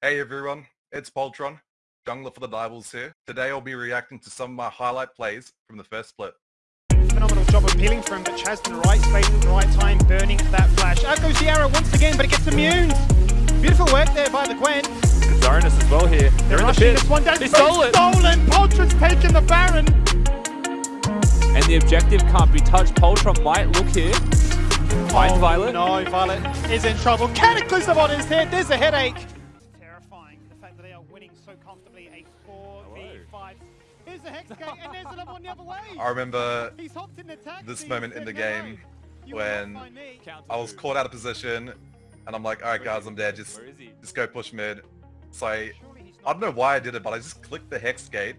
Hey everyone, it's Poltron, jungler for the Divals here. Today I'll be reacting to some of my highlight plays from the first split. Phenomenal job of peeling from, but Chaz in the right space at the right time, burning that flash. Out goes the arrow once again, but it gets immune. Beautiful work there by the Gwen. Zarnus as well here. They're, They're in the rushing pit. this one down. They stole it. Stolen. Poltron's taken the Baron. And the objective can't be touched. Poltron might look here. Find Oh, Violet. No, Violet is in trouble. Cataclysm on his head. There's a headache. I remember He's hopped in the taxi this moment in the game you when not find me." I was caught out of position and I'm like, alright guys, I'm dead, just, Where is he? just go push mid. So I, I don't know why I did it, but I just clicked the Hex Gate,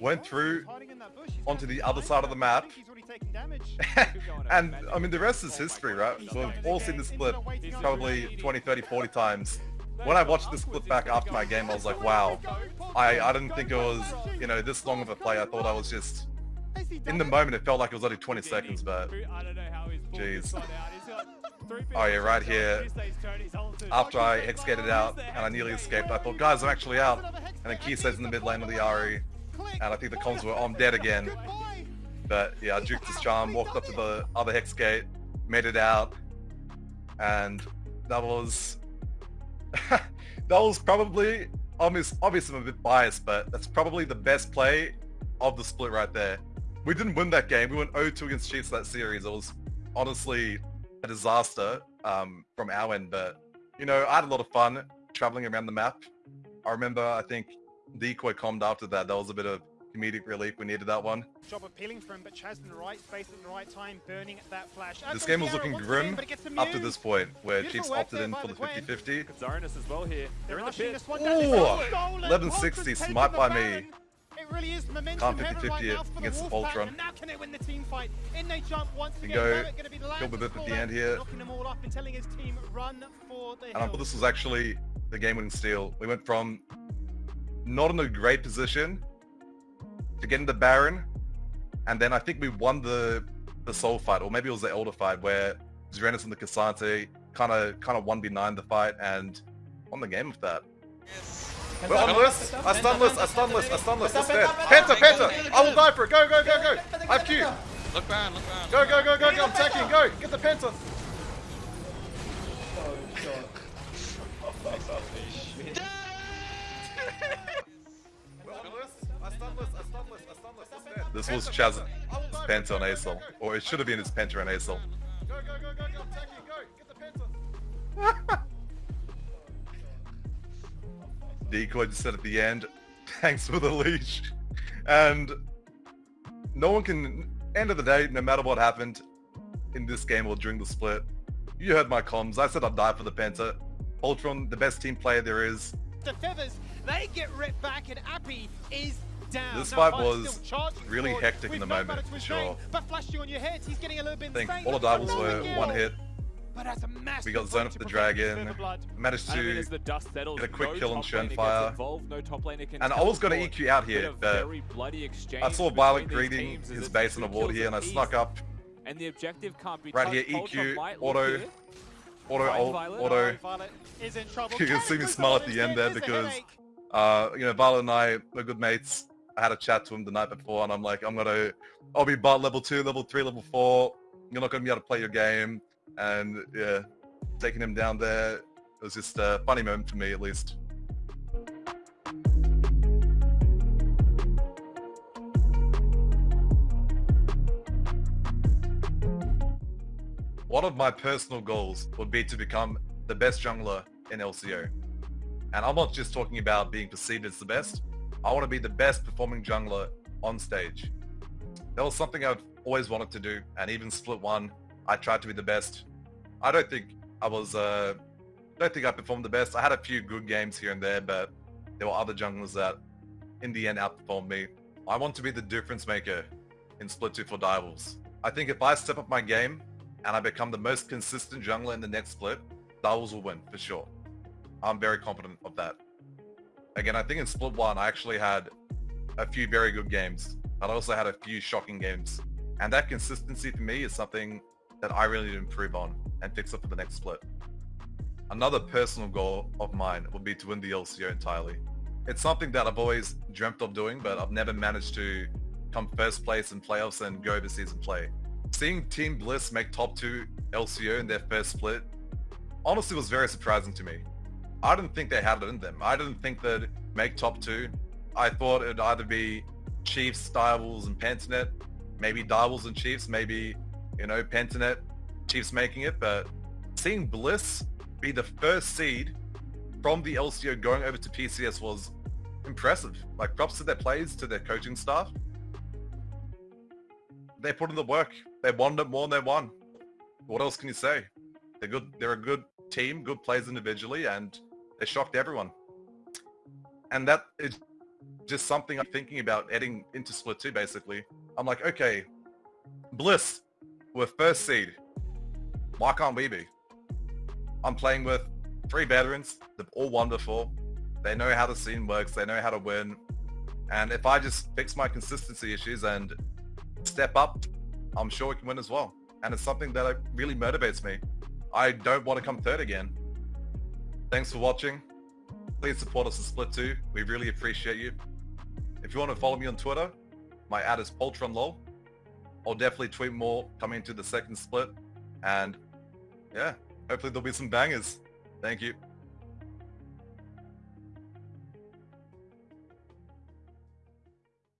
went through hiding in that bush. He's onto the other side of the map. I think he's already taken damage. and I mean the rest is history, right? We've all seen this into clip the waiting probably Reed. 20, 30, 40 times. When I watched this clip back after my game, I was like, wow, I, I didn't think it was, you know, this long of a play. I thought I was just, in the moment, it felt like it was only 20 seconds, but Jeez. Oh, yeah, right here. After I hex gated out and I nearly escaped, I thought, guys, I'm actually out. And then Key stays in the mid lane of the Click. and I think the comms were, oh, I'm dead again. But yeah, I juked his charm, walked up to the other hex gate, made it out, and that was that was probably obvious. Obviously, I'm a bit biased, but that's probably the best play of the split right there. We didn't win that game. We went 0-2 against Chiefs that series. It was honestly a disaster um, from our end, but you know, I had a lot of fun traveling around the map. I remember, I think Decoy calmed after that. That was a bit of comedic relief. We needed that one. Job of peeling from, but Chaz in the right space at the right time, burning at that flash. This game was looking grim again, but it gets up to this point, where Beautiful Chiefs opted in for the the Gwen. 50-50. Zarnus as well here. They're They're in the rushing pit. this one Ooh, 1160 Poltron's smite by me. It really is momentum Can't heaven 50-50 right it now for against the the Voltron. and now can they win the team fight? In they jump once again. go gonna be the kill the last bit to at the end here. Locking them all up and telling his team run for the And I thought this was actually the game-winning steal. We went from not in a great position to getting the Baron, and then I think we won the the Soul fight, or maybe it was the Elder fight, where Xeranis and the Cassante kind of kind of 1v9 the fight and won the game with that. We're on list. I stun list. I stun list. I stun list. This dead. Penta, Penta. I will die for it. Go, go, go, go. I have Q. Look around, look around. Go, go, go, go, go. I'm attacking. Go. Get the Penta. This was Chaz Penta on Acel. Or it should have been his Penta on Acel. Go, go, go, go, go. I'm. Go. Get the Penta. Decoy just said at the end, thanks for the leash. And no one can, end of the day, no matter what happened in this game or during the split, you heard my comms. I said I'd die for the Penta. Ultron, the best team player there is. the feathers, they get ripped back and Appy is down. This fight Violet's was really forward. hectic in We've the moment, for sure. name, But flashing on your head, he's getting a little bit I think all the Divals were one hit. But that's a massive We got point Zone up the Dragon. Featherblood. Managed And I mean, to the dust settles, get a quick no kill on top laner Shenfire. involved, no top laner can And I was going to. EQ out here, but very bloody exchange I saw Violet greeting his it's base on two a ward here and I snuck up. And the objective can't be Right here, EQ, might auto, here. Auto, Find ult, auto. Violet is in trouble. You can see me smile at the end there because uh, you know, Violet and I are good mates. I had a chat to him the night before, and I'm like, I'm gonna, I'll be bot level two, level three, level four. You're not gonna be able to play your game, and yeah, taking him down there it was just a funny moment for me, at least. One of my personal goals would be to become the best jungler in LCO. And I'm not just talking about being perceived as the best. I want to be the best performing jungler on stage. That was something I've always wanted to do, and even split one, I tried to be the best. I don't think I was. Uh, don't think I performed the best. I had a few good games here and there, but there were other junglers that, in the end, outperformed me. I want to be the difference maker in Split 2 for Divals. I think if I step up my game and I become the most consistent jungler in the next split, Divals will win for sure. I'm very confident of that. Again, I think in Split 1, I actually had a few very good games, but I also had a few shocking games. And that consistency for me is something that I really need to improve on and fix up for the next split. another personal goal of mine would be to win the LCO entirely. It's something that I've always dreamt of doing, but I've never managed to come first place in playoffs and go overseas and play. Seeing Team Bliss make top two LCO in their first split honestly was very surprising to me. I didn't think they had it in them. I didn't think they'd make top two. I thought it'd either be Chiefs, Direwolves, and Pentanet, maybe Direwolves and Chiefs, maybe, you know, Pentanet, Chiefs making it, but seeing Bliss be the first seed from the LCO going over to PCS was impressive. Like props to their players, to their coaching staff. They put in the work. They wanted it more than they won. What else can you say? They're good. They're a good team, good players individually, and they shocked everyone. And that is just something I'm thinking about adding into Split 2, basically. I'm like, okay, Bliss, we're first seed. Why can't we be? I'm playing with three veterans. They've all won before. They know how the scene works. They know how to win. And if I just fix my consistency issues and step up, I'm sure we can win as well. And it's something that really motivates me. I don't want to come third again. Thanks for watching. Please support us in Split 2. We really appreciate you. If you want to follow me on Twitter, my ad is PoltronLol. I'll definitely tweet more coming into the second split. And yeah, hopefully there'll be some bangers. Thank you.